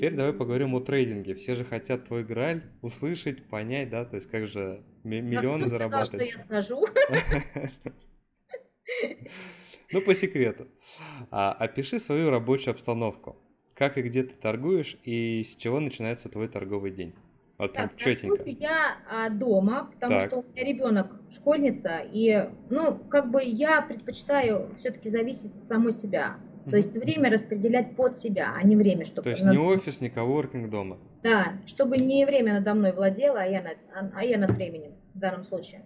Теперь давай поговорим о трейдинге. Все же хотят твой граль услышать, понять, да, то есть как же миллионы сказал, зарабатывать. что я скажу? Ну, по секрету. А, опиши свою рабочую обстановку. Как и где ты торгуешь, и с чего начинается твой торговый день? Вот прям Так, четенько. торгую я а, дома, потому Так. что у меня ребенок школьница, и, ну, как бы я предпочитаю все-таки зависеть от самой себя. То есть время распределять под себя, а не время, чтобы... То есть над- не офис, не коворкинг дома. Да, чтобы не время надо мной владело, а я, над, а- а я над временем в данном случае.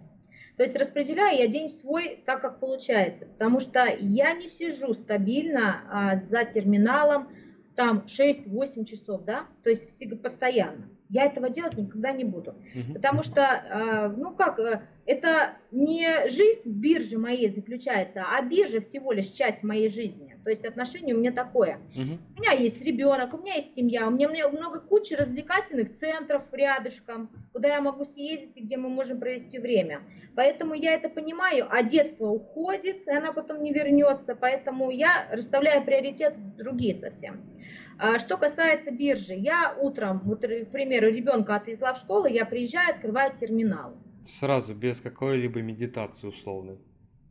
То есть распределяю я день свой так, как получается, потому что я не сижу стабильно а, за терминалом там 6-8 часов, да, то есть всегда постоянно. Я этого делать никогда не буду. Мгм. Потому что, э, ну как, э, это не жизнь биржи моей заключается, а биржа всего лишь часть моей жизни. То есть отношение у меня такое. Мгм. У меня есть ребенок, у меня есть семья, у меня мне много кучи развлекательных центров рядышком, куда я могу съездить и где мы можем провести время. Поэтому я это понимаю, а детство уходит, и она потом не вернется, поэтому я расставляю приоритеты другие совсем. А Что касается биржи, я утром, вот, к примеру, ребенка отвезла в школу, я приезжаю, открываю терминал. Сразу, без какой-либо медитации условной.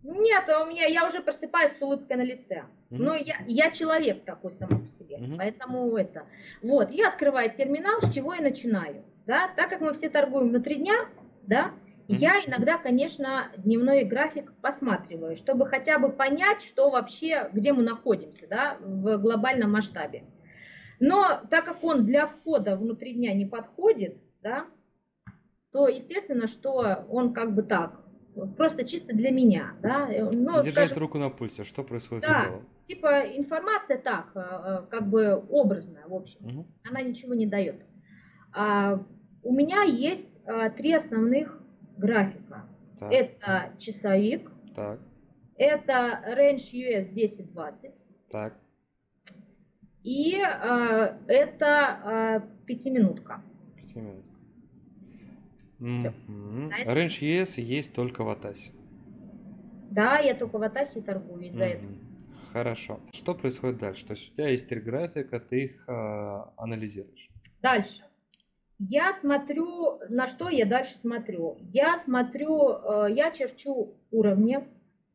Нет, у меня я уже просыпаюсь с улыбкой на лице. Но я, я человек такой сам по себе. Поэтому это. Вот, я открываю терминал, с чего я начинаю. Да? Так как мы все торгуем внутри дня, да, я иногда, конечно, дневной график посматриваю, чтобы хотя бы понять, что вообще, где мы находимся, да, в глобальном масштабе. Но так как он для входа внутри дня не подходит, да, то естественно, что он как бы так, просто чисто для меня, да, э, ну, Держать скажем, руку на пульсе, что происходит Да. в целом. типа информация так, э, э, как бы образная, в общем, Мгм. она ничего не дает. А, у меня есть а, три основных графика. Так, Это часовик, так, это Range US 1020 так. И а, это а, пятиминутка. На это- Range ES есть только в Атасе. Да, я только в Атасе торгую из-за этого. Мгм. Хорошо. Что происходит дальше? То есть у тебя есть три графика, ты их а, анализируешь. Дальше. Я смотрю, на что я дальше смотрю. Я смотрю, э, я черчу уровни,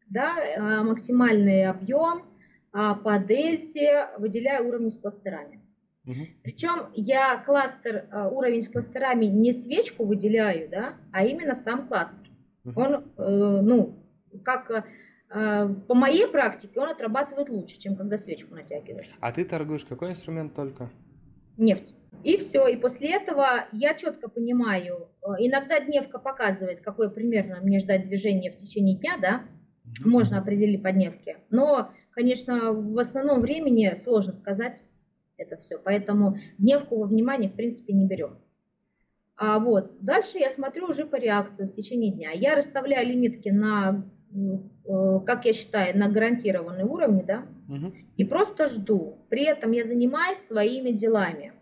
да, э, максимальный объем, а по дельте выделяю уровни с кластерами. Мгм. Причем я кластер, э, уровень с кластерами не свечку выделяю, да, а именно сам кластер. Мгм. Он, э, ну, как э, по моей практике, он отрабатывает лучше, чем когда свечку натягиваешь. А ты торгуешь какой инструмент только? нефть. И все, и после этого я четко понимаю, э, иногда дневка показывает, какое примерно мне ждать движение в течение дня, да, можно определить по дневке, но, конечно, в основном времени сложно сказать это все, поэтому дневку во внимание, в принципе, не берем. А вот, дальше я смотрю уже по реакции в течение дня. Я расставляю лимитки на, э, как я считаю, на гарантированные уровни, да, Мгм. и просто жду. При этом я занимаюсь своими делами.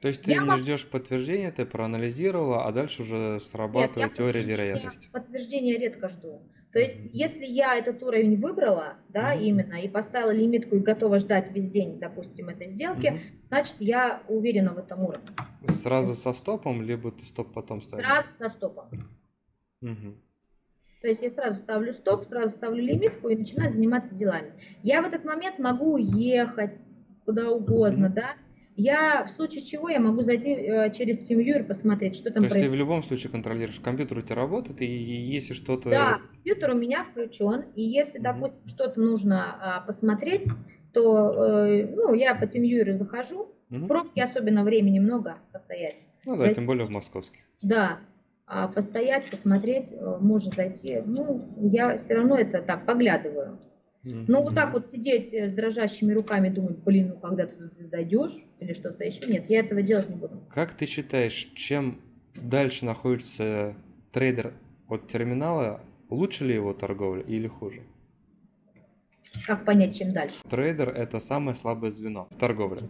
То есть ты Я не могу- ждешь подтверждения, ты проанализировала, а дальше уже Нет, срабатывает я теория вероятности. Подтверждения редко жду. То есть, если я этот уровень выбрала, да, Мгм. именно, и поставила лимитку и готова ждать весь день, допустим, этой сделки, Мгм. значит, я уверена в этом уровне. Сразу со стопом, либо ты стоп потом ставишь? Сразу со стопом. Мгм. То есть я сразу ставлю стоп, сразу ставлю лимитку и начинаю заниматься делами. Я в этот момент могу уехать куда угодно, Мгм. да. Я в случае чего я могу зайти э, через TeamViewer посмотреть, что То там есть ты в происходит. любом случае контролируешь, компьютер у тебя работает, и если что-то... Да, компьютер у меня включен, и если, Мгм. допустим, что-то нужно а, посмотреть, то э, ну, я по TeamViewer захожу, Мгм. в пробке особенно времени много постоять. Ну да, зайти. тем более в московских. Да, а постоять, посмотреть, э, можно зайти. Ну, я все равно это так поглядываю. Ну, вот так вот сидеть э, с дрожащими руками, думать, блин, ну когда ты туда дойдешь или что-то еще, нет, я этого делать не буду. Как ты считаешь, чем дальше находится трейдер от терминала, лучше ли его торговля или хуже? Как понять, чем дальше? Трейдер – это самое слабое звено в торговле.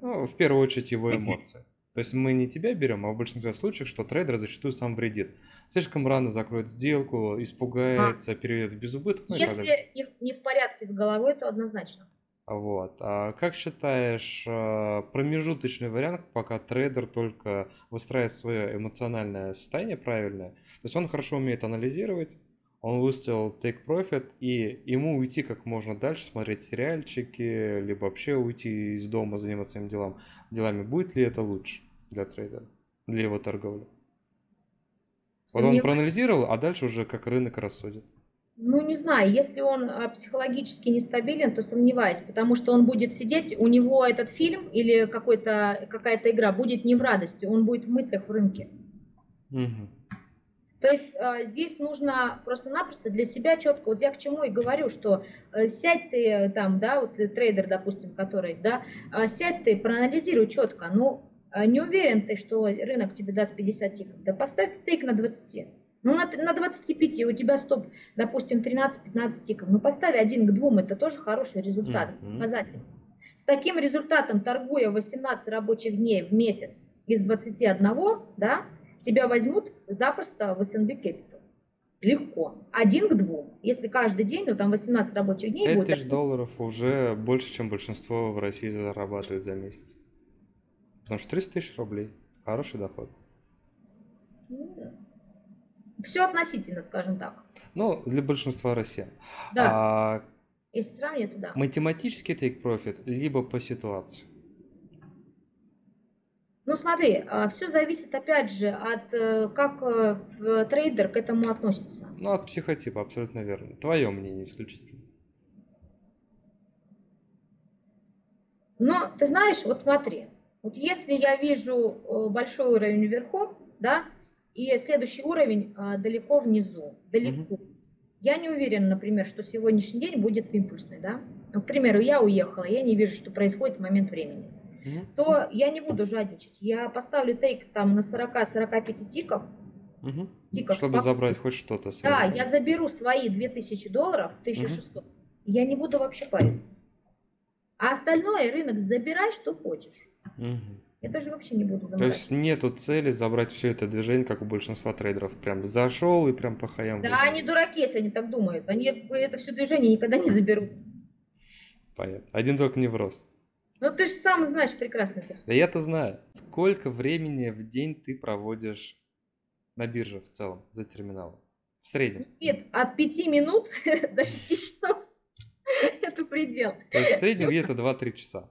Ну, в первую очередь его эмоции. То есть мы не тебя берем, а в большинстве случаев, что трейдер зачастую сам вредит. Слишком рано закроет сделку, испугается, перейдет в безубыток, ну. Если не, не в порядке с головой, то однозначно. Вот. А как считаешь, э, промежуточный вариант, пока трейдер только выстраивает свое эмоциональное состояние правильное, то есть он хорошо умеет анализировать, он выставил take profit, и ему уйти как можно дальше, смотреть сериальчики, либо вообще уйти из дома, заниматься своими делами, делами, будет ли это лучше для трейдера, для его торговли? Вот он проанализировал, а дальше уже как рынок рассудит. Ну, не знаю, если он а, психологически нестабилен, то сомневаюсь, потому что он будет сидеть, у него этот фильм или какая-то игра будет не в радости, он будет в мыслях в рынке. Угу. То есть э, здесь нужно просто-напросто для себя четко, вот я к чему и говорю, что э, сядь ты там, да, вот трейдер, допустим, который, да, э, сядь ты, проанализируй четко, ну, э, не уверен ты, что рынок тебе даст 50 тиков, да поставь тейк на 20. Ну, на, на 25 у тебя стоп, допустим, 13-15 тиков. Ну, поставь один к двум, это тоже хороший результат, mm-hmm. показатель. С таким результатом, торгуя 18 рабочих дней в месяц из 21, да, тебя возьмут запросто в S&P Capital. Легко. Один к двум. Если каждый день, ну там 18 рабочих дней 5 будет. тысяч долларов уже больше, чем большинство в России зарабатывает за месяц. Потому что 300 тысяч рублей. Хороший доход. Все относительно, скажем так. Ну, для большинства россиян. Да. А, Если сравнивать, то да. Математический take profit, либо по ситуации. Ну смотри, а, все зависит опять же от э, как э, трейдер к этому относится. Ну от психотипа, абсолютно верно. Твое мнение исключительно. Но ты знаешь, вот смотри, вот если я вижу э, большой уровень вверху, да, и следующий уровень а, далеко внизу, далеко. Угу. Я не уверена, например, что сегодняшний день будет импульсный, да. Ну, к примеру, я уехала, я не вижу, что происходит в момент времени то я не буду жадничать. Я поставлю тейк там на 40-45 тиков. Угу. тиков Чтобы спок... забрать хоть что-то. Да, я заберу свои 2000 долларов, 1600. Угу. Я не буду вообще париться. А остальное рынок забирай, что хочешь. Угу. Я даже вообще не буду То есть нету цели забрать все это движение, как у большинства трейдеров. Прям зашел и прям по хаям. Да, вышел. они дураки, если они так думают. Они это все движение никогда не заберут. Понятно. Один только невроз. Ну ты же сам знаешь прекрасно. Да я-то знаю. Сколько времени в день ты проводишь на бирже в целом за терминалом? В среднем? Нет, от 5 минут до 6 часов. Это предел. То есть в среднем где-то 2-3 часа.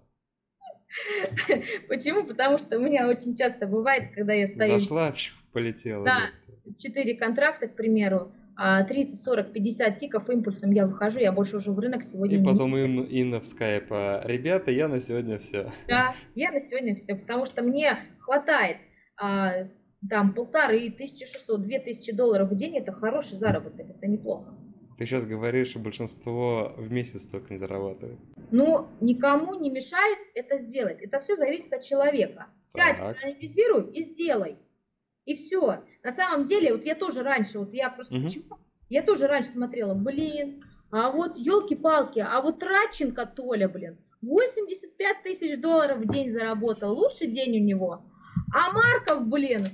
Почему? Потому что у меня очень часто бывает, когда я стою... Зашла, полетела. Да, 4 контракта, к примеру, 30, 40, 50 тиков импульсом я выхожу, я больше уже в рынок сегодня И потом им Инна в скайп, ребята, я на сегодня все. Да, я на сегодня все, потому что мне хватает а, там полторы, 1600, 2000 долларов в день, это хороший заработок, это неплохо. Ты сейчас говоришь, что большинство в месяц только не зарабатывает. Ну, никому не мешает это сделать. Это все зависит от человека. Сядь, так. проанализируй и сделай. И все. На самом деле, вот я тоже раньше, вот я просто угу. почему? Я тоже раньше смотрела, блин, а вот елки-палки, а вот Радченко Толя, блин, 85 тысяч долларов в день заработал, лучший день у него. А Марков, блин,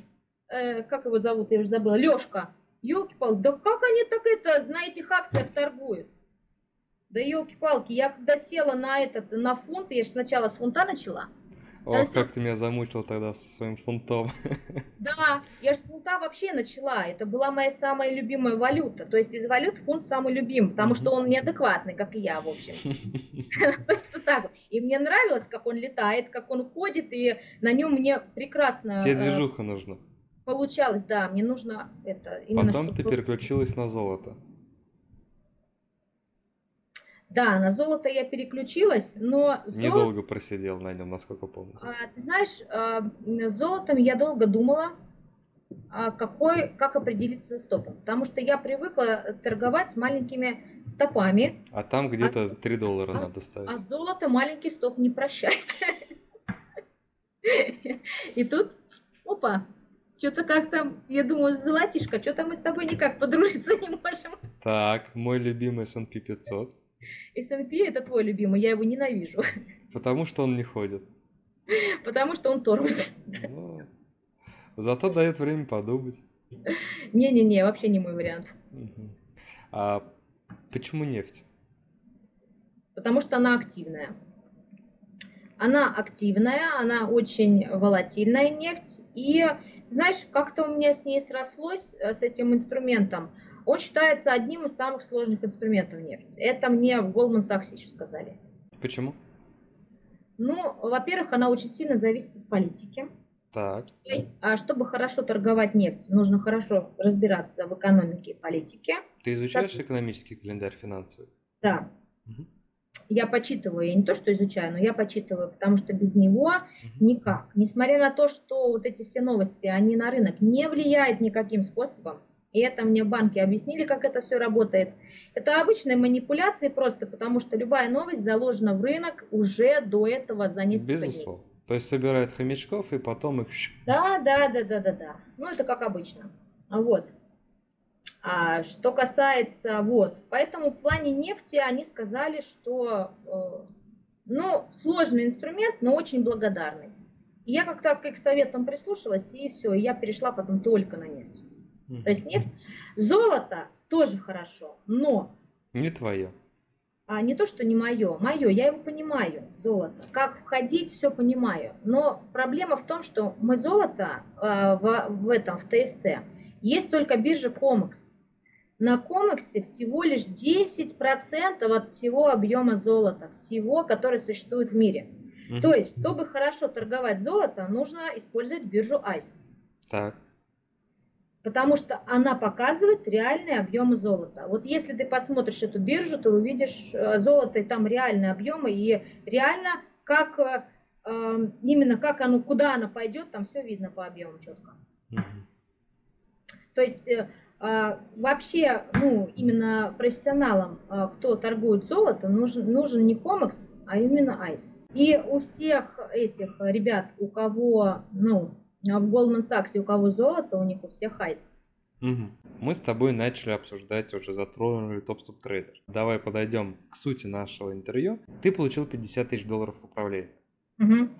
э, как его зовут, я уже забыла, Лешка, елки-палки, да как они так это на этих акциях торгуют? Да елки-палки, я когда села на этот, на фунт, я же сначала с фунта начала, о, как ты меня замучил тогда со своим фунтом. Да, я же с фунта вообще начала. Это была моя самая любимая валюта. То есть из валют фунт самый любимый, потому что он неадекватный, как и я, в общем. То есть вот так. И мне нравилось, как он летает, как он ходит, и на нем мне прекрасно... Тебе э, движуха нужна. Получалось, да, мне нужно это... Потом ты переключилась на золото. Да, на золото я переключилась, но... Золото... Недолго просидел на нем, насколько помню. А, ты знаешь, а, с золотом я долго думала, а, какой, как определиться стопом. Потому что я привыкла торговать с маленькими стопами. А там где-то а, 3 доллара а, надо ставить. А золото маленький стоп не прощает. И тут, опа, что-то как-то, я думаю, золотишко, что-то мы с тобой никак подружиться не можем. Так, мой любимый S&P 500. S&P это твой любимый, я его ненавижу. Потому что он не ходит. Потому что он тормоз. Ну, зато дает время подумать. Не-не-не, вообще не мой вариант. А почему нефть? потому что она активная. Она активная, она очень волатильная нефть. И знаешь, как-то у меня с ней срослось, э, с этим инструментом. Он считается одним из самых сложных инструментов нефти. Это мне в Goldman Sachs еще сказали. Почему? Ну, во-первых, она очень сильно зависит от политики. Так. То есть, а чтобы хорошо торговать нефть, нужно хорошо разбираться в экономике и политике. Ты изучаешь экономический календарь финансовый? Да. Мгм. Я почитываю, я не то что изучаю, но я почитываю, потому что без него Мгм. никак. Несмотря на то, что вот эти все новости, они на рынок не влияют никаким способом, и это мне банки объяснили, как это все работает. Это обычные манипуляции просто, потому что любая новость заложена в рынок уже до этого за несколько дней. Безусловно. То есть собирают хомячков и потом их... Да, да, да, да, да, да. Ну, это как обычно. Вот. А что касается, вот, поэтому в плане нефти они сказали, что, э, ну, сложный инструмент, но очень благодарный. И я как-то к их советам прислушалась, и все, и я перешла потом только на нефть. Мгм. То есть нефть, золото тоже хорошо, но Не твое. а не то, что не мое, мое, я его понимаю, золото. Как входить, все понимаю. Но проблема в том, что мы золото э, в, в этом, в ТСТ, есть только биржа Комекс. На Комексе всего лишь 10% от всего объема золота, всего, который существует в мире. Мгм. То есть, чтобы хорошо торговать золото, нужно использовать биржу ICE. Так. Потому что она показывает реальные объемы золота. Вот если ты посмотришь эту биржу, то увидишь э, золото и там реальные объемы, и реально как э, э, именно как оно, куда оно пойдет, там все видно по объему четко. Мгм. То есть э, вообще, ну, именно профессионалам, кто торгует золото, нужен, нужен не комекс, а именно айс. И у всех этих ребят, у кого, ну, в Goldman Sachs, у кого золото, у них у всех ICE. Мгм. Мы с тобой начали обсуждать, уже затронули TopstepTrader. Давай подойдем к сути нашего интервью. Ты получил 50 тысяч долларов в управлении. Мгм.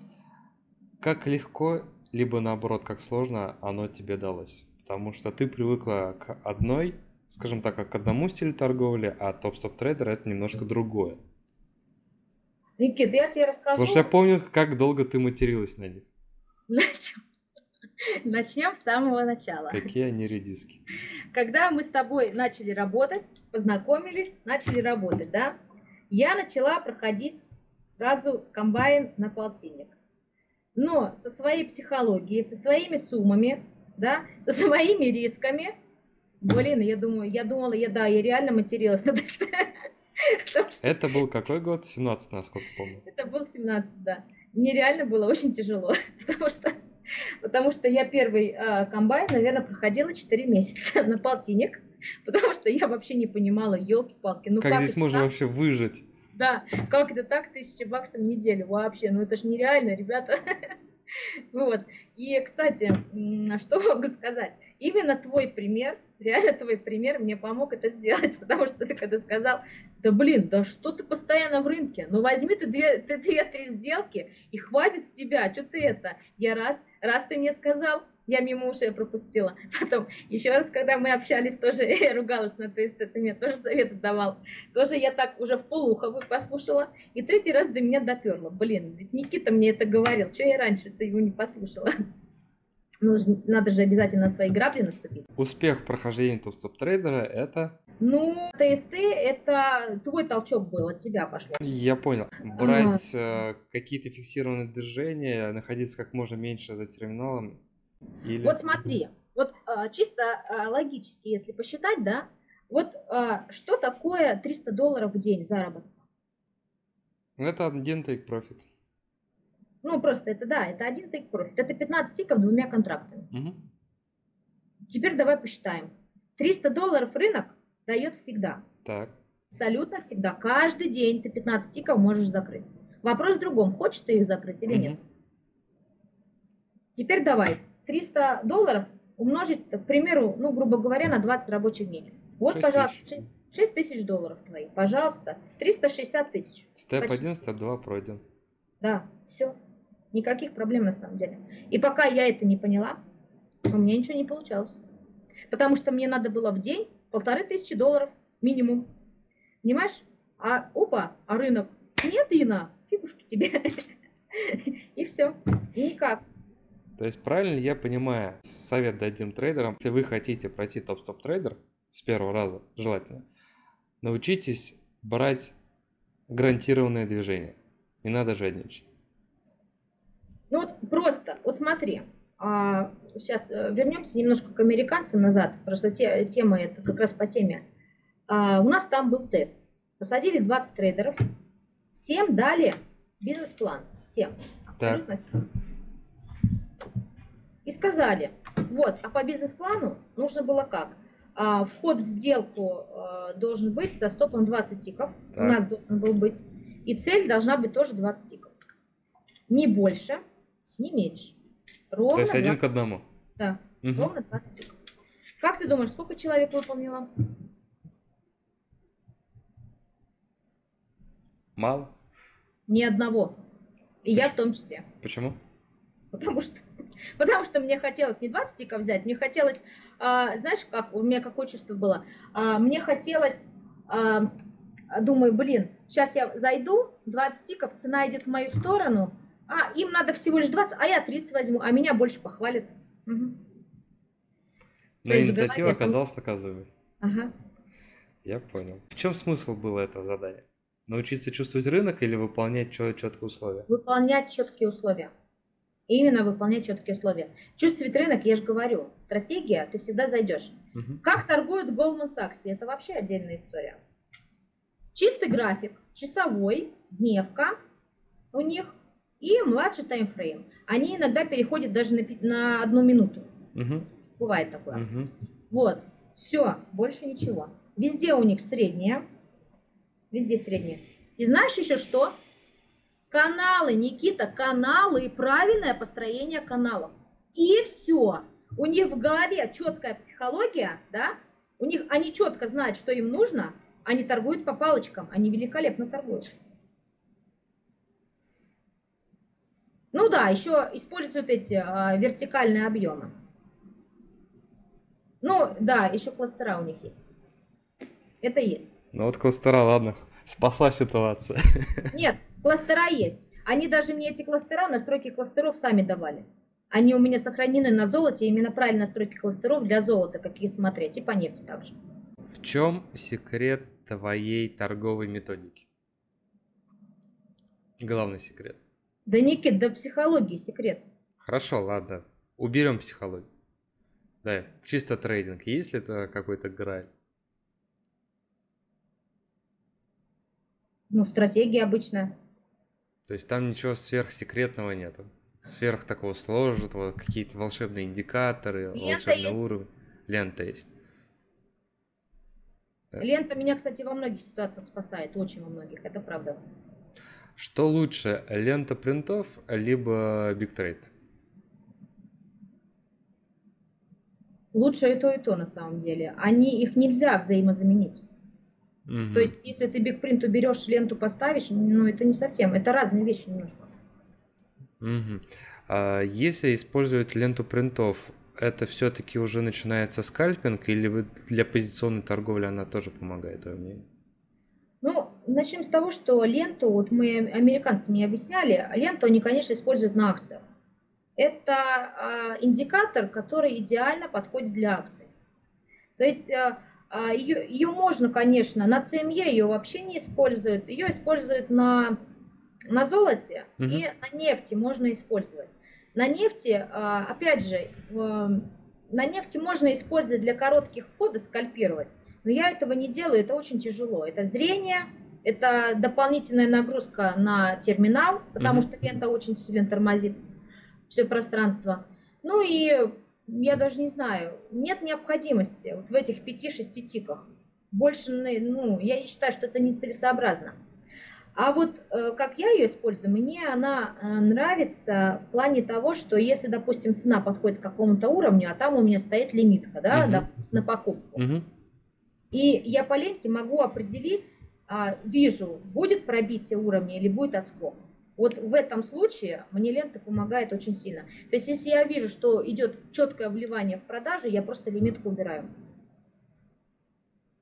Как легко, либо наоборот, как сложно оно тебе далось? Потому что ты привыкла к одной, скажем так, к одному стилю торговли, а TopstepTrader это немножко другое. Никит, я тебе расскажу. Потому что я помню, как долго ты материлась на них. Начнем. Начнем с самого начала. Какие они редиски. Когда мы с тобой начали работать, познакомились, начали работать, да, я начала проходить сразу комбайн на полтинник. Но со своей психологией, со своими суммами, да, со своими рисками, блин, я думаю, я думала, я, да, я реально материлась. Это был какой год? 17, насколько помню. Это был 17, да. Мне реально было очень тяжело, потому что, потому что я первый э, комбайн, наверное, проходила 4 месяца на полтинник, потому что я вообще не понимала, елки-палки, ну как, здесь это можно так? вообще выжить? Да, как это так, тысяча баксов в неделю вообще, ну это же нереально, ребята. Вот. И, кстати, что могу сказать? Именно твой пример, реально твой пример мне помог это сделать, потому что ты когда сказал, да блин, да что ты постоянно в рынке, ну возьми ты две, ты две-три сделки и хватит с тебя, что ты это? Я раз, раз ты мне сказал, я мимо ушей пропустила. Потом, еще раз, когда мы общались, тоже я ругалась на тест, ты мне тоже советы давал. Тоже я так уже в полухо послушала. И третий раз до меня доперло. Блин, ведь Никита мне это говорил. Что я раньше-то его не послушала? Ну, ж- надо же обязательно на свои грабли наступить. Успех прохождения топ-стоп трейдера это, Ну, ТСТ это твой толчок был, от тебя пошло. я понял, брать э, какие-то фиксированные движения, находиться как можно меньше за терминалом или... Вот смотри, вот а, чисто а, логически, если посчитать, да, вот а, что такое 300 долларов в день заработка? Это один take profit. Ну, просто это, да, это один take profit. Это 15 тиков двумя контрактами. Мгм. Теперь давай посчитаем. 300 долларов рынок дает всегда. Так. Абсолютно всегда. Каждый день ты 15 тиков можешь закрыть. Вопрос в другом, хочешь ты их закрыть или нет. Мгм. Теперь давай. 300 долларов умножить, к примеру, ну, грубо говоря, на 20 рабочих дней. Вот, Шесть пожалуйста, тысяч. 6 тысяч долларов твои. Пожалуйста. 360 тысяч. Степ Почти. 1, степ 2 пройден. Да, все. Никаких проблем на самом деле. И пока я это не поняла, у меня ничего не получалось. Потому что мне надо было в день полторы тысячи долларов минимум. Понимаешь? А опа, а рынок, нет, Ина, фигушки тебе. И все, никак. То есть правильно я понимаю, совет дадим трейдерам, если вы хотите пройти топ-стоп трейдер с первого раза, желательно, научитесь брать гарантированное движение. Не надо жадничать. Ну вот просто, вот смотри, а, сейчас э, вернемся немножко к американцам назад, потому что те, тема это как раз по теме. А, у нас там был тест. Посадили 20 трейдеров, 7 дали бизнес-план, всем, абсолютно всем. И сказали, вот, а по бизнес-плану нужно было как? А, вход в сделку а, должен быть со стопом 20 тиков, так. у нас должен был быть, и цель должна быть тоже 20 тиков. Не больше, не меньше. Ровно То есть 20... один к одному? Да, угу. ровно 20 тиков. Как ты думаешь, сколько человек выполнило? Мало? Ни одного. И Почему? я в том числе. Почему? Потому что, потому что мне хотелось не 20 тиков взять, мне хотелось, а, знаешь, как у меня какое чувство было? А, мне хотелось, а, думаю, блин, сейчас я зайду, 20 тиков, цена идет в мою сторону, а, им надо всего лишь 20, а я 30 возьму, а меня больше похвалят. Угу. Но инициатива оказалась наказуемой. Ага. Я понял. В чем смысл было этого задания? Научиться чувствовать рынок или выполнять четкие условия? Выполнять четкие условия. Именно выполнять четкие условия. Чувствовать рынок, я же говорю, стратегия, ты всегда зайдешь. Угу. Как торгуют Goldman Sachs? Это вообще отдельная история. Чистый график, часовой, дневка у них и младший таймфрейм. Они иногда переходят даже на, на одну минуту. Угу. Бывает такое. Угу. Вот, все, больше ничего. Везде у них среднее. Везде среднее. И знаешь еще что? Каналы, Никита, каналы и правильное построение каналов. И все. У них в голове четкая психология, да? У них они четко знают, что им нужно, они торгуют по палочкам, они великолепно торгуют. Ну да, еще используют эти а, вертикальные объемы. Ну да, еще кластера у них есть. Это есть. Ну вот кластера, ладно, спасла ситуация. Нет, кластера есть. Они даже мне эти кластера, настройки кластеров сами давали. Они у меня сохранены на золоте, именно правильно настройки кластеров для золота, какие смотреть, и по нефти также. В чем секрет твоей торговой методики? Главный секрет. Да Никит, да психологии секрет. Хорошо, ладно. Уберем психологию. Да, чисто трейдинг. Есть ли это какой-то граль? Ну, стратегия обычно. То есть там ничего сверхсекретного нету? Сверх такого сложного, какие-то волшебные индикаторы, Лента волшебный есть. уровень. Лента есть. Лента меня, кстати, во многих ситуациях спасает, очень во многих, это правда. Что лучше, лента принтов, либо бигтрейд? Лучше и то, и то на самом деле. Они, их нельзя взаимозаменить. Угу. То есть, если ты бигпринт уберешь, ленту поставишь, ну это не совсем, это разные вещи немножко. Угу. А если использовать ленту принтов, это все-таки уже начинается скальпинг, или для позиционной торговли она тоже помогает, твое мнение? Начнем с того, что ленту, вот мы американцам не объясняли, ленту они, конечно, используют на акциях. Это а, индикатор, который идеально подходит для акций. То есть а, а, ее, ее можно, конечно, на CME ее вообще не используют, ее используют на, на золоте угу. и на нефти можно использовать. На нефти, а, опять же, на нефти можно использовать для коротких входов, скальпировать. Но я этого не делаю, это очень тяжело. Это зрение, это дополнительная нагрузка на терминал, потому mm-hmm. что лента очень сильно тормозит все пространство. Ну и я даже не знаю, нет необходимости вот в этих 5-6 тиках. Больше, ну, я не считаю, что это нецелесообразно. А вот э, как я ее использую, мне она э, нравится в плане того, что если, допустим, цена подходит к какому-то уровню, а там у меня стоит лимитка, да, uh-huh. допустим, на покупку. Uh-huh. И я по ленте могу определить, вижу, будет пробитие уровня или будет отскок. Вот в этом случае мне лента помогает очень сильно. То есть если я вижу, что идет четкое вливание в продажу, я просто лимитку убираю.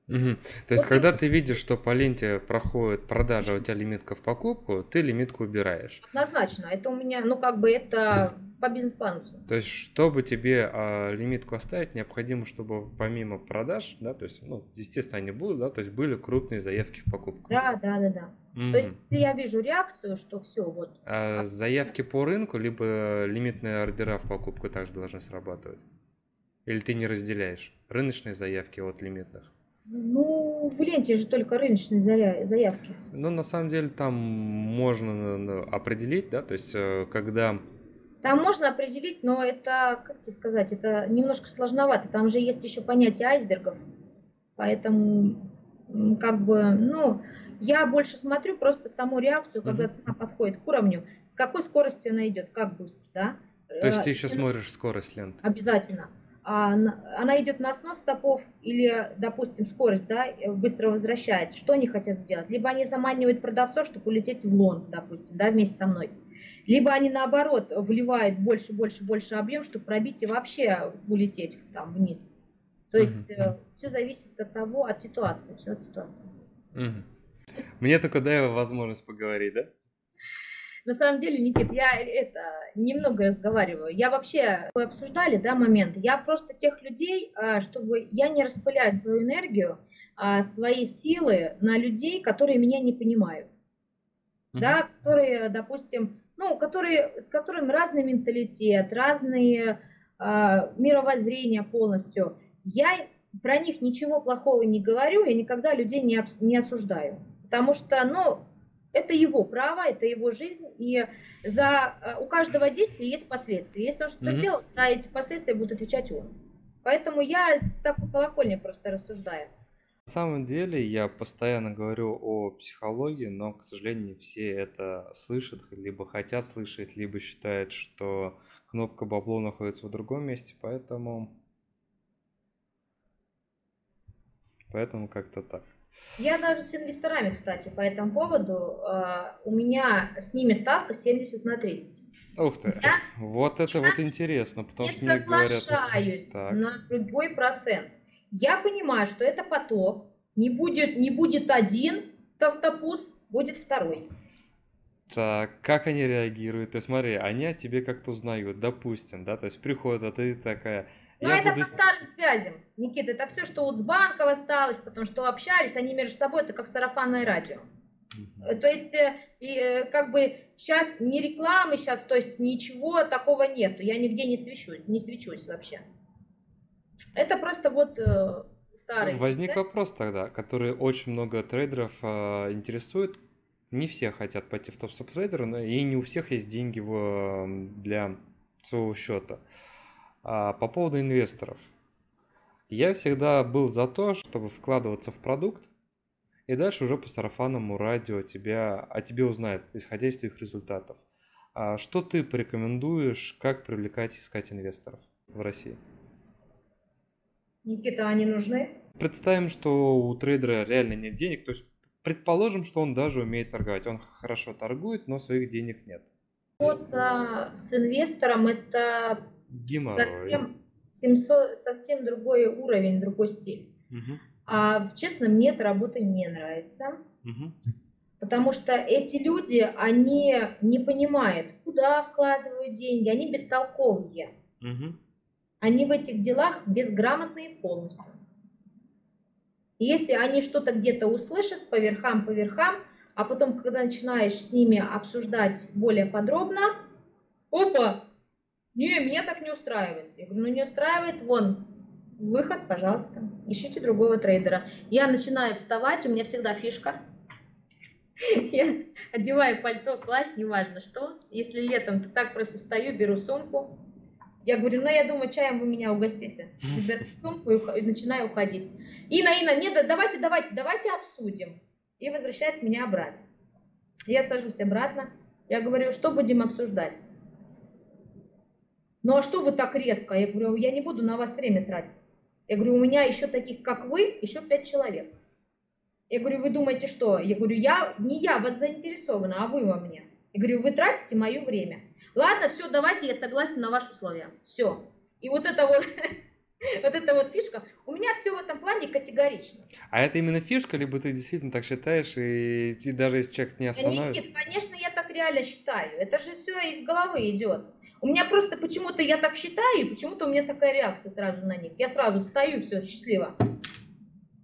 Мгм. То есть, Вот когда ты видишь, что по ленте проходит продажа, а у тебя лимитка в покупку, ты лимитку убираешь. однозначно. Это у меня, ну, как бы это по бизнес-плану. То есть, чтобы тебе а, лимитку оставить, необходимо, чтобы помимо продаж, да, то есть, ну, естественно, они будут, да, то есть были крупные заявки в покупку. Да, да, да, да. Мгм. То есть, я вижу реакцию, что все, вот, А заявки по рынку, либо лимитные ордера в покупку также должны срабатывать? Или ты не разделяешь рыночные заявки от лимитных? ну, в ленте же только рыночные заявки. Ну, на самом деле, там можно ну, определить, да, то есть, э, когда Там можно определить, но это, как тебе сказать, это немножко сложновато. Там же есть еще понятие айсбергов. Поэтому, как бы, ну, я больше смотрю просто саму реакцию, когда цена подходит к уровню, с какой скоростью она идет, как быстро, да? То есть Э, ты еще цена- смотришь скорость ленты. Обязательно. А на- она идет на снос стопов или, допустим, скорость, да, э, быстро возвращается. Что они хотят сделать? Либо они заманивают продавцов, чтобы улететь в лонг, допустим, да, вместе со мной. Либо они, наоборот, вливают больше, больше, больше объем, чтобы пробить и вообще улететь там вниз. То есть Мгм. все зависит от того, от ситуации, все от ситуации. Мгм. Мне только дай возможность поговорить, да? На самом деле, Никит, я это немного разговариваю. Я вообще, вы обсуждали, да, моменты. Я просто тех людей, а, чтобы я не распыляю свою энергию, а, свои силы на людей, которые меня не понимают, Мгм. да, которые, допустим, ну, которые, с которыми разный менталитет, разные а, мировоззрения полностью. Я про них ничего плохого не говорю, я никогда людей не, не осуждаю. Потому что, ну, это его право, это его жизнь, и за, э, у каждого действия есть последствия. Если он что-то Мгм. сделал, за эти последствия будет отвечать он. Поэтому я с такой колокольни просто рассуждаю. На самом деле я постоянно говорю о психологии, но, к сожалению, не все это слышат, либо хотят слышать, либо считают, что кнопка бабло находится в другом месте, поэтому... Поэтому как-то так. Я даже с инвесторами, кстати, по этому поводу, э, у меня с ними ставка 70 на 30. Ух ты, Я- вот это вот интересно, потому не что мне говорят... соглашаюсь Так. на другой процент. Я понимаю, что это поток, не будет, не будет один толстопуз, будет второй. Так, как они реагируют? То есть смотри, они о тебе как-то узнают, допустим, да, то есть приходят, а ты такая, я это буду... по старым связям, Никита, это все, что вот с банков осталось, потому что общались, они между собой, это как сарафанное радио. То есть, э, и, э, как бы сейчас не рекламы, сейчас, то есть ничего такого нету, я нигде не свечусь, не свечусь вообще. Это просто вот э, старые. Ну, Возник связи. вопрос тогда, который очень много трейдеров а, интересует. Не все хотят пойти в топ-стоп трейдера, но и не у всех есть деньги в, м, для своего счета. А, по поводу инвесторов. Я всегда был за то, чтобы вкладываться в продукт, и дальше уже по сарафанному радио тебя, о тебе узнают, исходя из твоих результатов. А что ты порекомендуешь, как привлекать, искать инвесторов в России? Никита, они нужны? Представим, что у трейдера реально нет денег, то есть предположим, что он даже умеет торговать, он хорошо торгует, но своих денег нет. Вот а, с инвестором это Геморрой. совсем, 700 совсем другой уровень, другой стиль. Мгм, А честно, мне эта работа не нравится, мгм, потому что эти люди, они не понимают, куда вкладывают деньги, они бестолковые. мгм. Они в этих делах безграмотные полностью. И если они что-то где-то услышат по верхам, по верхам, а потом, когда начинаешь с ними обсуждать более подробно, опа, не, меня так не устраивает. Я говорю, ну не устраивает, вон, выход, пожалуйста, ищите другого трейдера. Я начинаю вставать, у меня всегда фишка. Я одеваю пальто, плащ, неважно что. Если летом, то так просто встаю, беру сумку. Я говорю, ну я думаю, чаем вы меня угостите. Беру сумку и начинаю уходить. Ина, Ина, нет, да давайте, давайте, давайте обсудим. И возвращает меня обратно. Я сажусь обратно. Я говорю, что будем обсуждать? Ну а что вы так резко? Я говорю, я не буду на вас время тратить. Я говорю, у меня еще таких, как вы, еще пять человек. Я говорю, вы думаете, что? Я говорю, я, не я вас заинтересована, а вы во мне. Я говорю, вы тратите мое время. Ладно, все, давайте, я согласен на ваши условия. Все. И вот это вот Вот это вот фишка. У меня все в этом плане категорично. А это именно фишка, либо ты действительно так считаешь, и ты, даже если человек не остановит... Никит, конечно, я так реально считаю. Это же все из головы идет. У меня просто почему-то я так считаю, и почему-то у меня такая реакция сразу на них. Я сразу встаю, все, счастливо.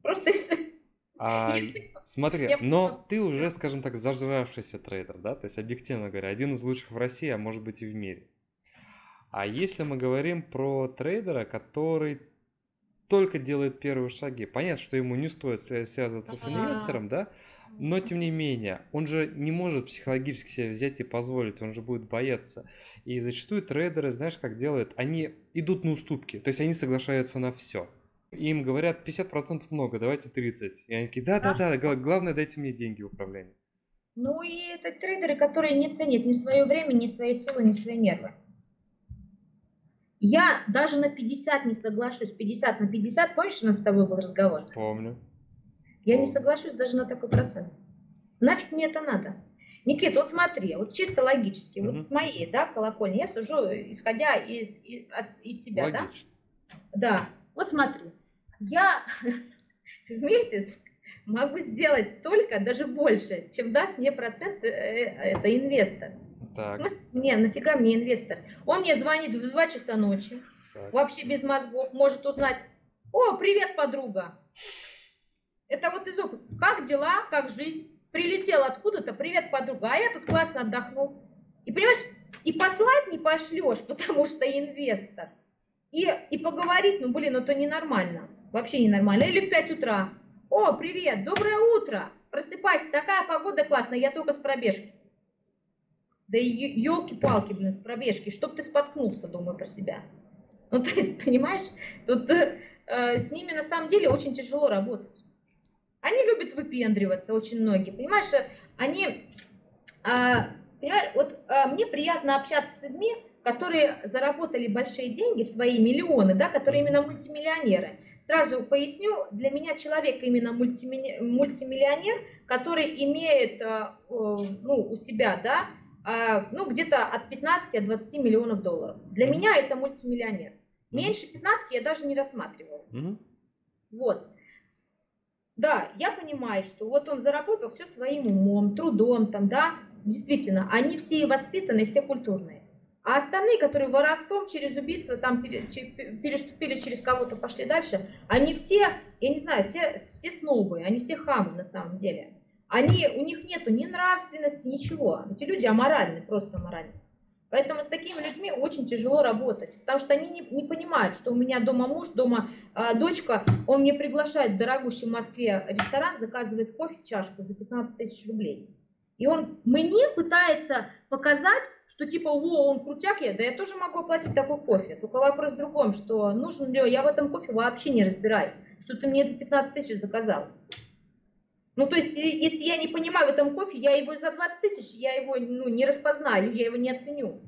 Просто все. А, смотри, Я но ты уже, скажем так, зажравшийся трейдер, да? То есть, объективно говоря, один из лучших в России, а может быть и в мире. А если мы говорим про трейдера, который только делает первые шаги, понятно, что ему не стоит свя- связываться с инвестором, да? Но тем не менее, он же не может психологически себе взять и позволить, он же будет бояться. И зачастую трейдеры, знаешь, как делают? Они идут на уступки, то есть они соглашаются на все. Им говорят 50% много, давайте 30. И они такие, да-да-да, гла- главное дайте мне деньги в управлении. Ну и это трейдеры, которые не ценят ни свое время, ни свои силы, ни свои нервы. Я даже на 50 не соглашусь. 50 на 50, помнишь, у нас с тобой был разговор? Помню. Я не соглашусь даже на такой процент. Нафиг мне это надо? Никит, вот смотри, вот чисто логически, Мгм. вот с моей, да, колокольни, я сужу, исходя из, из, от- из себя, да? Логично. Да, вот смотри, я в месяц могу сделать столько, даже больше, чем даст мне процент э, э, это инвестор. В Так, смысле, не, нафига мне инвестор? Он мне звонит в 2 часа ночи, так. вообще без мозгов, может узнать, о, привет, подруга. Это вот из опыта. Как дела, как жизнь? Прилетел откуда-то, привет, подруга, а я тут классно отдохнул. И понимаешь, и послать не пошлешь, потому что инвестор. И, и поговорить, ну блин, это ненормально. Вообще ненормально. Или в 5 утра. О, привет, доброе утро. Просыпайся, такая погода классная, я только с пробежки. Да елки-палки, блин, с пробежки, чтоб ты споткнулся, думаю про себя. Ну, то есть, понимаешь, тут э, э, с ними на самом деле очень тяжело работать. Они любят выпендриваться, очень многие, понимаешь, э, они, а, понимаешь, вот а, мне приятно общаться с людьми, которые заработали большие деньги, свои миллионы, да, которые именно мультимиллионеры. Сразу поясню, для меня человек именно мультими- мультимиллионер, который имеет а, о, ну, у себя, да, а, ну, где-то от 15 от 20 миллионов долларов. Для Мгм. меня это мультимиллионер. Меньше 15 я даже не рассматриваю. Мгм. Вот. Да, я понимаю, что вот он заработал все своим умом, трудом, там, да, действительно, они все воспитанные, все культурные. А остальные, которые воровством через убийство там переступили через кого-то, пошли дальше, они все, я не знаю, все, все снобы, они все хамы на самом деле. Они, у них нету ни нравственности, ничего. Эти люди аморальны, просто аморальны. Поэтому с такими людьми очень тяжело работать, потому что они не, не понимают, что у меня дома муж, дома а, дочка, он мне приглашает в дорогущий в Москве ресторан, заказывает кофе, чашку за 15 тысяч рублей. И он мне пытается показать, что типа, о, он крутяк, я, да я тоже могу оплатить такой кофе. Только вопрос в другом, что нужен ли, я в этом кофе вообще не разбираюсь, что ты мне за 15 тысяч заказал. Ну, то есть, если я не понимаю в этом кофе, я его за 20 тысяч, я его ну, не распознаю, я его не оценю.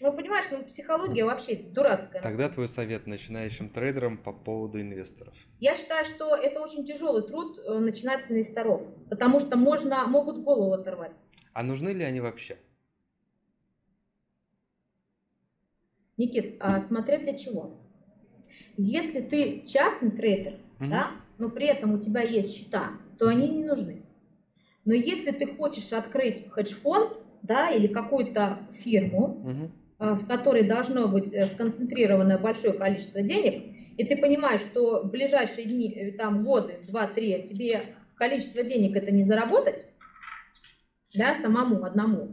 Ну, понимаешь, ну, психология вообще дурацкая. Тогда твой совет начинающим трейдерам по поводу инвесторов. Я считаю, что это очень тяжелый труд э, начинать с инвесторов, потому что можно, могут голову оторвать. А нужны ли они вообще? Никит, а смотря для чего? Если ты частный трейдер, Мгм. да, но при этом у тебя есть счета, то они не нужны. Но если ты хочешь открыть хедж-фонд, да, или какую-то фирму, а, в которой должно быть э, сконцентрировано большое количество денег, и ты понимаешь, что в ближайшие дни, э, там, годы, два-три, тебе количество денег это не заработать, да, самому, одному,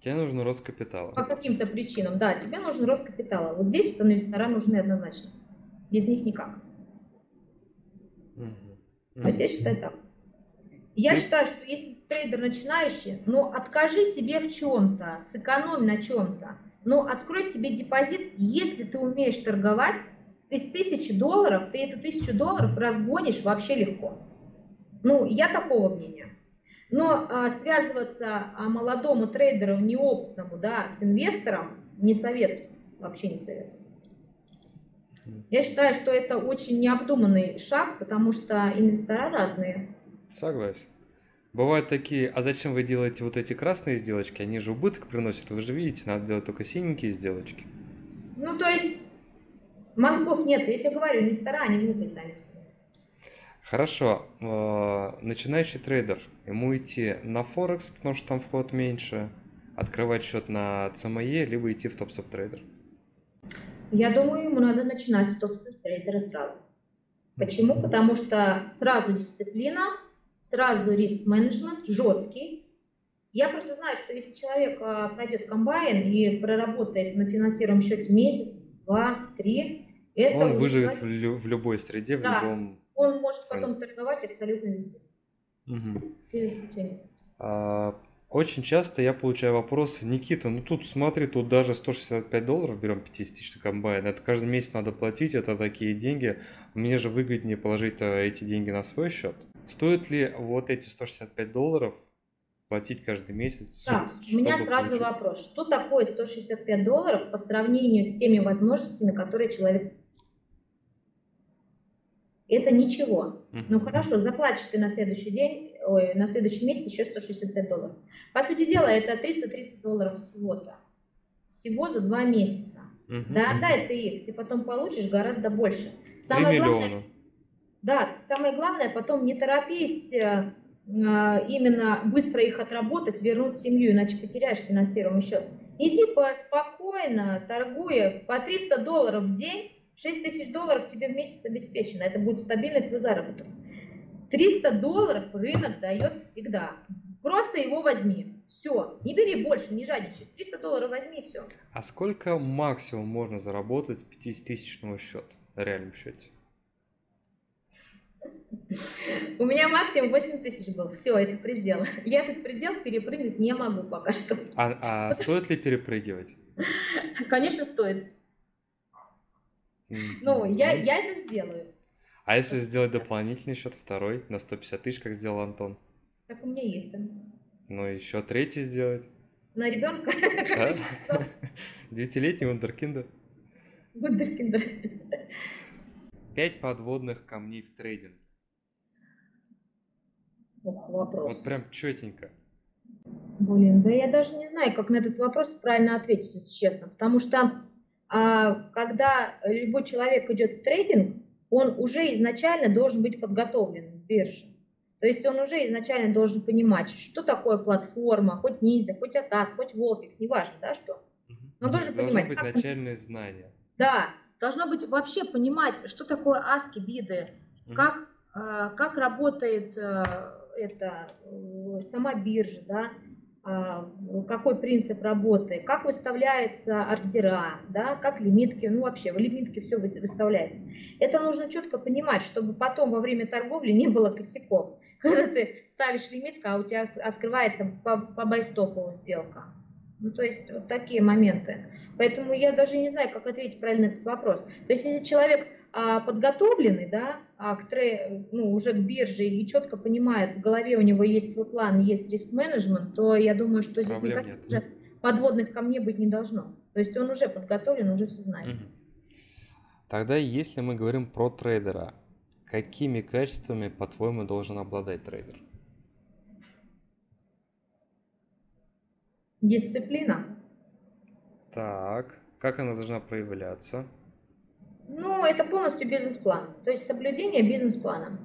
Тебе нужен рост капитала. по каким-то причинам, да, тебе нужен рост капитала. Вот здесь вот инвестора нужны однозначно. Без них никак. Мгм. То есть я считаю так. Я Ты- считаю, что если трейдер начинающий, ну откажи себе в чем-то, сэкономь на чем-то, но открой себе депозит, если ты умеешь торговать, ты с тысячи долларов, ты эту тысячу долларов разгонишь вообще легко. Ну, я такого мнения. Но а, связываться а, молодому трейдеру, неопытному, да, с инвестором не советую, вообще не советую. Я считаю, что это очень необдуманный шаг, потому что инвестора разные. Согласен. Бывают такие, а зачем вы делаете вот эти красные сделочки? Они же убыток приносят. Вы же видите, надо делать только синенькие сделочки. Ну, то есть, Мозгов нет, я тебе говорю, инвестора, они глупые сами себе. Хорошо, э, начинающий трейдер, ему идти на Форекс, потому что там вход меньше, открывать счет на CME, либо идти в топ трейдер. Я думаю, ему надо начинать с топ трейдера сразу. Почему? Потому что сразу дисциплина, сразу риск-менеджмент жесткий. Я просто знаю, что если человек а, пройдет комбайн и проработает на финансируемом счете месяц, два, три, это он выживет в, лю- в любой среде, в да, любом. Он может потом торговать абсолютно везде. Угу. А, очень часто я получаю вопросы, Никита, ну тут смотри, тут даже 165 долларов берем 50-тысячный комбайн, это каждый месяц надо платить, это такие деньги, мне же выгоднее положить эти деньги на свой счет. Стоит ли вот эти 165 долларов платить каждый месяц? Да, у меня сразу получить? вопрос. Что такое 165 долларов по сравнению с теми возможностями, которые человек это ничего. Ну хорошо, заплатишь ты на следующий день, ой, на следующий месяц еще 165 долларов. По сути дела, это 330 долларов всего-то. Всего за два месяца. Да, отдай ты их, ты потом получишь гораздо больше. Самое 3 миллиона. Главное, да, самое главное, потом не торопись э, именно быстро их отработать, вернуть в семью, иначе потеряешь финансируемый счет. Иди по, спокойно, торгуя по 300 долларов в день, 6 тысяч долларов тебе в месяц обеспечено, это будет стабильный твой заработок. 300 долларов рынок дает всегда. Просто его возьми. Все. Не бери больше, не жадничай. 300 долларов возьми и все. А сколько максимум можно заработать с 50-тысячного счета на реальном счете? У меня максимум 8 тысяч был. Все, это предел. Я этот предел перепрыгнуть не могу пока что. А, а стоит ли перепрыгивать? Конечно, стоит. Ну, я, я это сделаю. А если сделать дополнительный счет, второй, на 150 тысяч, как сделал Антон? Так у меня есть там. Ну, еще третий сделать. На ребенка? Да? Девятилетний вундеркиндер. Вундеркиндер. Пять подводных камней в трейдинг. Ох, вопрос. Вот прям четенько. Блин, да я даже не знаю, как на этот вопрос правильно ответить, если честно. Потому что когда любой человек идет в трейдинг, он уже изначально должен быть подготовлен в бирже. То есть он уже изначально должен понимать, что такое платформа, хоть Низе, хоть Атас, хоть Волфикс, неважно, да, что. Он должен Должно понимать. быть как... начальные знания. Да, должно быть вообще понимать, что такое аски, биды, угу. как, э, как работает э, это, э, сама биржа, да, а, какой принцип работы, как выставляется ордера, да, как лимитки, ну вообще в лимитке все выставляется. Это нужно четко понимать, чтобы потом во время торговли не было косяков. Когда ты ставишь лимитку, а у тебя открывается по, по байстопову сделка. Ну, то есть вот такие моменты. Поэтому я даже не знаю, как ответить правильно на этот вопрос. То есть если человек а, подготовленный, да, а к ну, уже к бирже и четко понимает, в голове у него есть свой план, есть риск-менеджмент, то я думаю, что здесь Проблем никаких нет. уже подводных камней быть не должно. То есть он уже подготовлен, уже все знает. Тогда, если мы говорим про трейдера, какими качествами, по-твоему, должен обладать трейдер? Дисциплина. Так, как она должна проявляться? Ну, это полностью бизнес-план, то есть соблюдение бизнес-плана.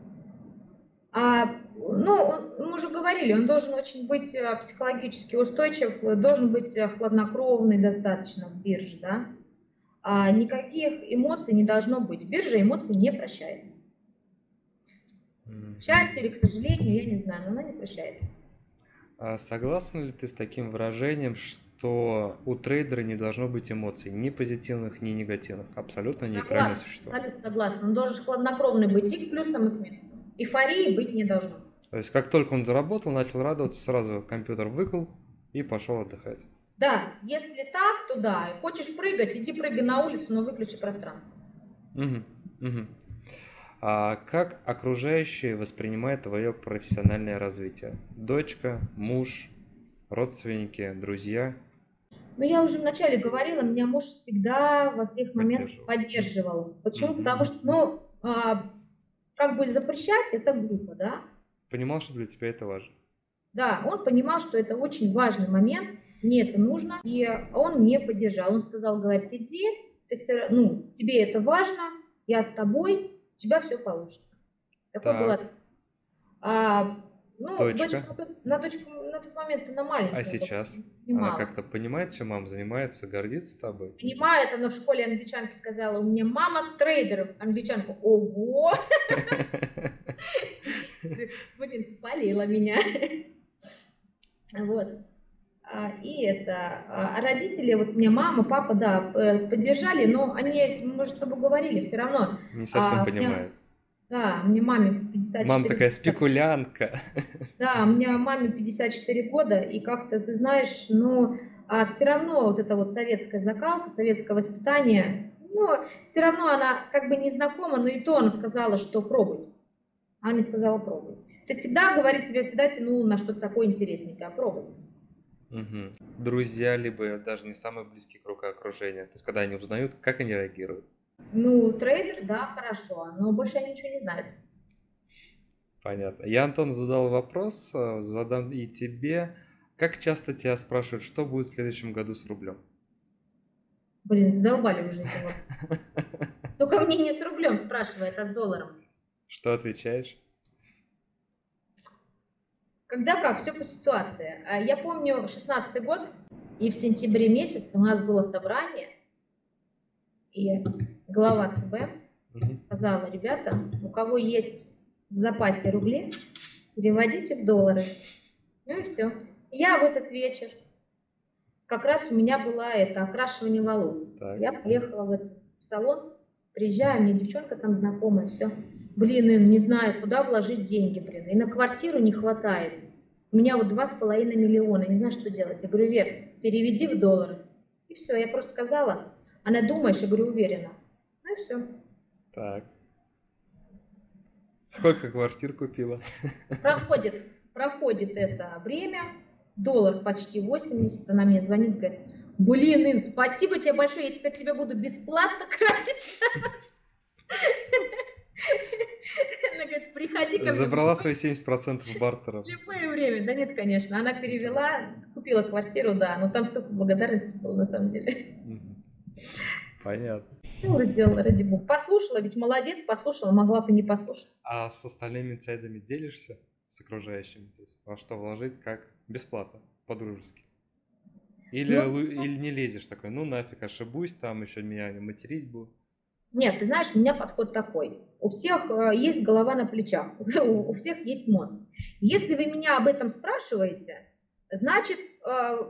А, ну, мы уже говорили, он должен очень быть э, психологически устойчив, должен быть э, хладнокровный достаточно в бирже, да. А никаких эмоций не должно быть. Биржа эмоций не прощает. К счастью или к сожалению, я не знаю, но она не прощает. А согласна ли ты с таким выражением, что что у трейдера не должно быть эмоций, ни позитивных, ни негативных. Абсолютно нейтральное существо. Абсолютно согласна. Он должен хладнокровный быть и к плюсам, и к минусам. Эйфории быть не должно. То есть, как только он заработал, начал радоваться, сразу компьютер выкл и пошел отдыхать. Да, если так, то да. Хочешь прыгать, иди прыгай на улицу, но выключи пространство. Угу, угу. А как окружающие воспринимают твое профессиональное развитие? Дочка, муж, родственники, друзья – ну, я уже вначале говорила, меня муж всегда во всех моментах поддерживал. Почему? Mm-hmm. Потому что, ну, а, как бы запрещать, это глупо, да? Понимал, что для тебя это важно. Да, он понимал, что это очень важный момент, мне это нужно, и он мне поддержал. Он сказал, говорит, иди, ты все, ну, тебе это важно, я с тобой, у тебя все получится. Такое Так. было. А, ну, Точка. дочка на на, дочку, на тот момент она маленькая. А сейчас? Она как-то понимает, чем мама занимается, гордится тобой? Понимает, она в школе англичанки сказала, у меня мама трейдер. Англичанка, ого, блин, спалила меня. Вот. А, И это, а а родители, вот мне мама, папа, да, поддержали, но они, мы же с тобой говорили, все равно, Не совсем А, понимает. Да, мне маме 54 Мама такая года. спекулянтка. Да, у меня маме 54 года, и как-то, ты знаешь, ну, а все равно вот эта вот советская закалка, советское воспитание, ну, все равно она как бы не знакома, но и то она сказала, что пробуй. Она мне сказала, пробуй. Ты всегда, говорит, тебя всегда тянуло на что-то такое интересненькое, пробуй. Мгм. Друзья, либо даже не самый близкий круг окружения. То есть, когда они узнают, как они реагируют. Ну, трейдер, да, хорошо, но больше они ничего не знают. Понятно. Я, Антон, задал вопрос, э, задам и тебе. Как часто тебя спрашивают, что будет в следующем году с рублем? Блин, задолбали уже вопросы. Только мне не с рублем спрашивает, а с долларом. Что отвечаешь? Когда как, все по ситуации. А Я помню 16 год, и в сентябре месяце у нас было собрание, и глава ЦБ сказала, ребята, у кого есть в запасе рубли, переводите в доллары. Ну и все. Я в этот вечер, как раз у меня была это окрашивание волос. Так. Я поехала в этот салон, приезжаю, мне девчонка там знакомая, все. Блин, Ин, не знаю, куда вложить деньги, блин. И на квартиру не хватает. У меня вот два с половиной миллиона, не знаю, что делать. Я говорю, Вер, переведи в доллары. И все, я просто сказала. Она думаешь, я говорю, уверена. Ну и все. Так. Сколько квартир купила? Проходит, проходит это время, доллар почти 80, она мне звонит, говорит, блин, Ин, спасибо тебе большое, я теперь тебя буду бесплатно красить. Она говорит, приходи ко мне Забрала в свои 70% бартером. любое время. Да нет, конечно, она перевела, купила квартиру, да, но там столько благодарности было на самом деле. Понятно. Ну, сделала, ради бога. Послушала, ведь молодец, послушала, могла бы не послушать. А с остальными инсайдами делишься с окружающими? То есть во что вложить, как бесплатно, по-дружески? Или, Ну, лу- или не лезешь такой, ну нафиг, ошибусь, там еще меня материть будут. Нет, ты знаешь, у меня подход такой. У всех э, есть голова на плечах, у всех есть мозг. Если вы меня об этом спрашиваете, значит,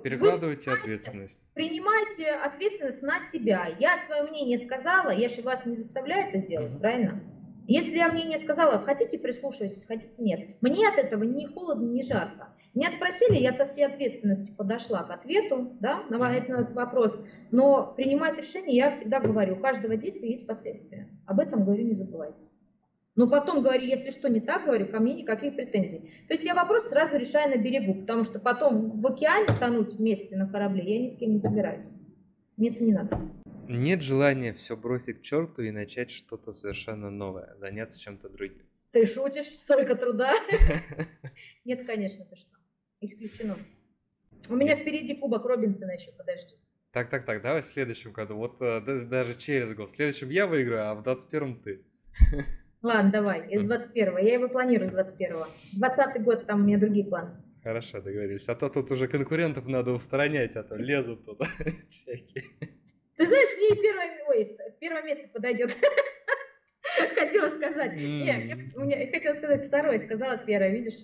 Перекладывайте ответственность. принимайте ответственность на себя. Я свое мнение сказала, я же вас не заставляю это сделать, правильно? Если я мнение сказала, хотите прислушивайтесь, хотите нет. Мне от этого ни холодно, ни жарко. Меня спросили, я со всей ответственностью подошла к ответу да, на этот вопрос. Но принимать решение я всегда говорю, у каждого действия есть последствия. Об этом говорю, не забывайте. Но потом говорю, если что не так, говорю, ко мне никаких претензий. То есть я вопрос сразу решаю на берегу, потому что потом в океане тонуть вместе на корабле я ни с кем не собираюсь. Мне это не надо. Нет желания все бросить к черту и начать что-то совершенно новое, заняться чем-то другим. Ты шутишь? Столько труда? Нет, конечно, ты что. Исключено. У меня впереди кубок Робинсона еще, подожди. Так, так, так, давай в следующем году. Вот э, да- даже через год. В следующем я выиграю, а в 21-м ты. Ладно, давай, из 21-го. Я его планирую с 21-го. 20-й год, там у меня другие планы. Хорошо, договорились. А то тут уже конкурентов надо устранять, а то лезут туда всякие. Ты знаешь, мне и первое, ой, первое место подойдет. Хотела сказать. Не, М. у меня хотела сказать второе, сказала первое, видишь?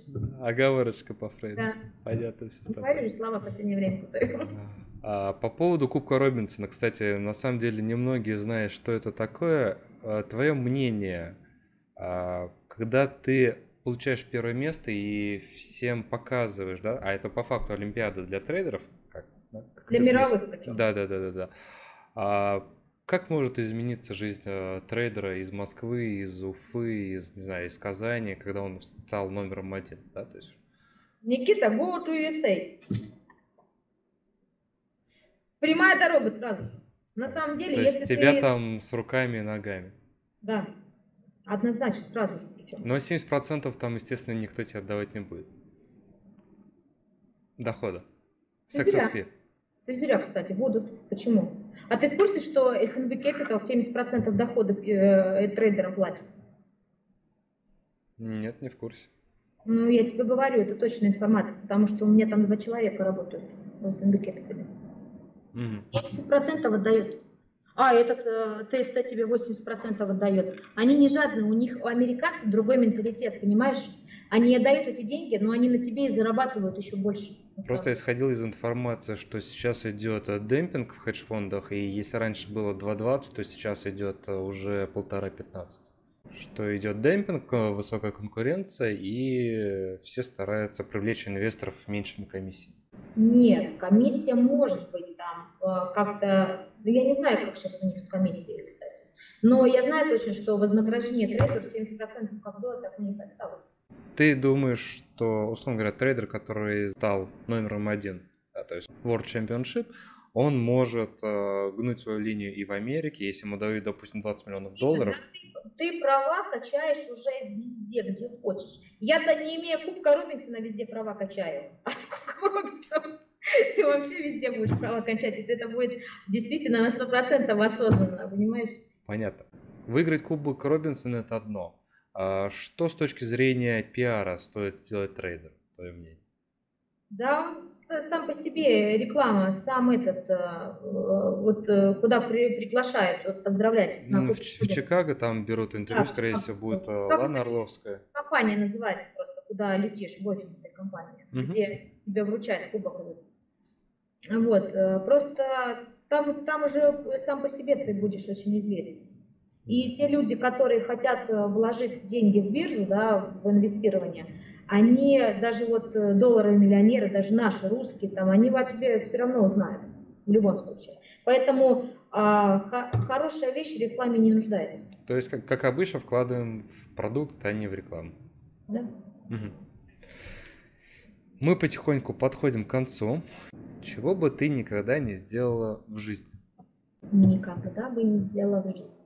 Оговорочка по Фрейду. Да. Понятно все. Говорю же, слова в последнее время путаю. А, по поводу Кубка Робинсона, кстати, на самом деле немногие знают, что это такое. А, Твое мнение, когда ты получаешь первое место и всем показываешь, да, а это по факту Олимпиада для трейдеров, как, да, как Для мировых причем. Да, да, да, да, да. А как может измениться жизнь э, трейдера из Москвы, из Уфы, из, не знаю, из Казани, когда он стал номером один, да, то есть Никита, go to USA. Прямая дорога сразу же. На самом деле, То если есть тебя ты... там с руками и ногами. Да, однозначно, сразу же причем. Но 70% там, естественно, никто тебе отдавать не будет. Дохода. Ты зря. Success fee. Ты зря, кстати, будут. Почему? А ты в курсе, что S&P Capital 70% доходов э, трейдерам платит? Нет, не в курсе. Ну, я тебе говорю, это точная информация, потому что у меня там два человека работают в S&P Capital. Угу. 70% отдают. А, этот э, ТСТ тебе 80% отдает. Они не жадные, у них, у американцев другой менталитет, понимаешь? Они отдают эти деньги, но они на тебе и зарабатывают еще больше. Просто исходил из информации, что сейчас идет э, демпинг в хедж-фондах, и если раньше было 2.20, то сейчас идет э, уже полтора 15 что идет демпинг, э, высокая конкуренция, и все стараются привлечь инвесторов меньшими комиссиями. Нет, комиссия может быть там как-то, ну, я не знаю, как сейчас у них с комиссией, кстати, но я знаю точно, что вознаграждение трейдеров 70% как было, так у них осталось. Ты думаешь, что, условно говоря, трейдер, который стал номером один, да, то есть World Championship, он может э, гнуть свою линию и в Америке, если ему дают, допустим, 20 миллионов долларов. Ты права качаешь уже везде, где хочешь. Я-то не имея Кубка Робинсона везде права качаю. А с Робинсона ты вообще везде будешь права качать. И это будет действительно на 100% осознанно, понимаешь? Понятно. Выиграть Кубок Робинсона – это одно. А что с точки зрения пиара стоит сделать трейдер, твое мнение? Да, он сам по себе реклама, сам этот, э, вот э, куда при, приглашают, вот, поздравлять. Ну, в, в Чикаго там берут интервью, да, скорее всего, будет э, как Лана Орловская. Компания называется просто, куда летишь, в офис этой компании, угу. где тебе вручают кубок. Вот, просто там, там уже сам по себе ты будешь очень известен. И те люди, которые хотят э, вложить деньги в биржу, да, в инвестирование, они даже вот э, доллары миллионеры, даже наши русские, там, они о тебе все равно узнают в любом случае. Поэтому а, хорошая вещь в рекламе не нуждается. То есть, как, как обычно, вкладываем в продукт, а не в рекламу. Да. Угу. Мы потихоньку подходим к концу. Чего бы ты никогда не сделала в жизни? Никогда бы не сделала в жизни.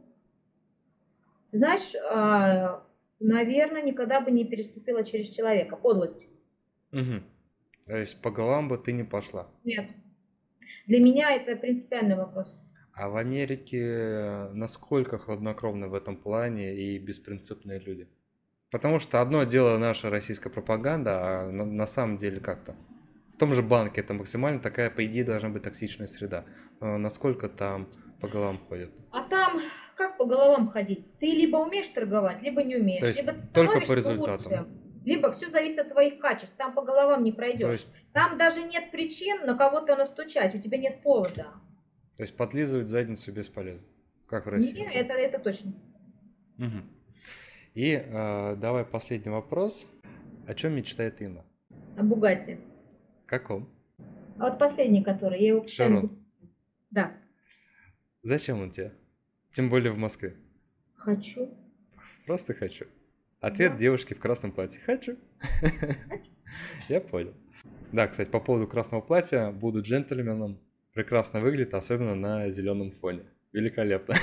Знаешь, а, наверное, никогда бы не переступила через человека. Подлость. Угу. То есть по головам бы ты не пошла? Нет. Для меня это принципиальный вопрос. А в Америке насколько хладнокровны в этом плане и беспринципные люди? Потому что одно дело наша российская пропаганда, а на, на самом деле как-то. В том же банке это максимально такая, по идее, должна быть токсичная среда. Но насколько там по головам ходят? А там как по головам ходить? Ты либо умеешь торговать, либо не умеешь. То есть либо только по результатам. Лучше, либо все зависит от твоих качеств. Там по головам не пройдешь. Есть... Там даже нет причин на кого-то настучать, у тебя нет повода. То есть подлизывать задницу бесполезно, как в России. Нет, это, это точно. Угу. И э, давай последний вопрос. О чем мечтает Инна? О Бугате. Каком? А вот последний, который. Я его Шарон. Да. Зачем он тебе? Тем более в Москве. Хочу. Просто хочу. Ответ да. девушки в красном платье. Хочу. хочу. Я понял. Да, кстати, по поводу красного платья, буду джентльменом. Прекрасно выглядит, особенно на зеленом фоне. Великолепно.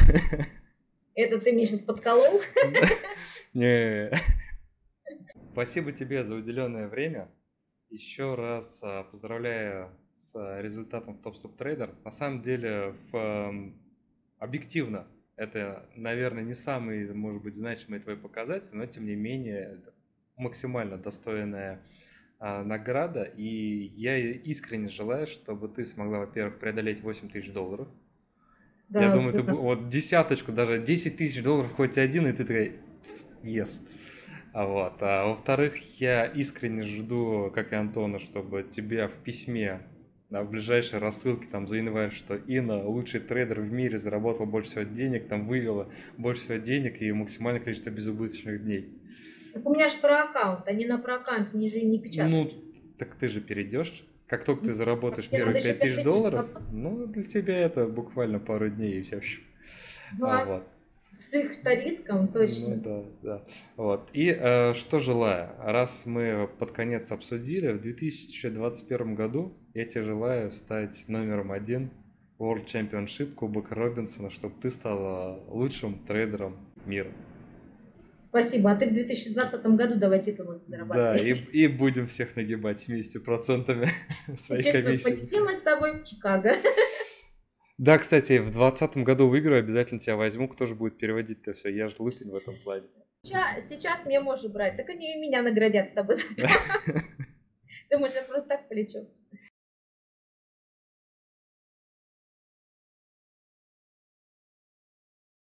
Это ты меня сейчас подколол? Не. Спасибо тебе за уделенное время. Еще раз а, поздравляю с результатом в Top Stop Trader. На самом деле, в, объективно, это, наверное, не самый, может быть, значимый твой показатель, но тем не менее максимально достойная а, награда. И я искренне желаю, чтобы ты смогла, во-первых, преодолеть 8 тысяч долларов. Да, я думаю, ты вот десяточку, даже 10 тысяч долларов хоть один, и ты такой, yes. А вот. А во-вторых, я искренне жду, как и Антона, чтобы тебя в письме да, в ближайшей рассылке там за январь, что Инна лучший трейдер в мире, заработал больше всего денег, там вывела больше всего денег и максимальное количество безубыточных дней. Так у меня же про аккаунт, они на про аккаунт не же не печатают. Ну, так ты же перейдешь. Как только ты заработаешь первые 5 тысяч долларов, ну, для тебя это буквально пару дней и все. Да. А, вот с их-то риском точно. Ну да, да. Вот. И э, что желаю, раз мы под конец обсудили, в 2021 году я тебе желаю стать номером один World Championship Кубок Робинсона, чтобы ты стала лучшим трейдером мира. Спасибо. А ты в 2020 году давай титулы зарабатывай. Да, и, и будем всех нагибать 70% своей комиссии. Полетим мы с тобой в Чикаго. Да, кстати, в двадцатом году выиграю, обязательно тебя возьму. Кто же будет переводить-то все? Я же лысый в этом плане. Сейчас, сейчас меня можешь брать, так они и меня наградят с тобой. Думаешь, я просто так полечу?